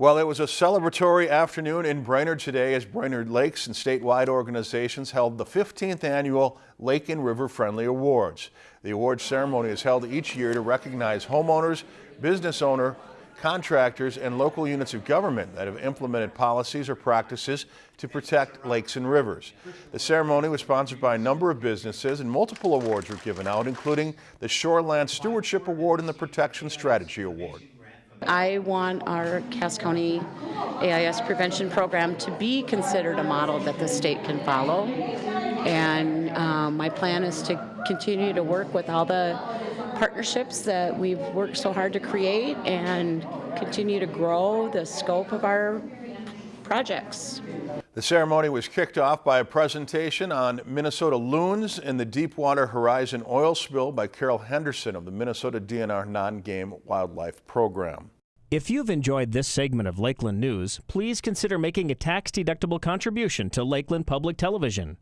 Well, it was a celebratory afternoon in Brainerd today as Brainerd Lakes and statewide organizations held the 15th annual Lake and River Friendly Awards. The awards ceremony is held each year to recognize homeowners, business owner, contractors, and local units of government that have implemented policies or practices to protect lakes and rivers. The ceremony was sponsored by a number of businesses and multiple awards were given out, including the Shoreland Stewardship Award and the Protection Strategy Award. I want our Cass County AIS prevention program to be considered a model that the state can follow. And um, my plan is to continue to work with all the partnerships that we've worked so hard to create and continue to grow the scope of our projects. The ceremony was kicked off by a presentation on Minnesota loons and the Deepwater Horizon oil spill by Carrol Henderson of the Minnesota DNR Non-Game Wildlife Program. If you've enjoyed this segment of Lakeland News, please consider making a tax-deductible contribution to Lakeland Public Television.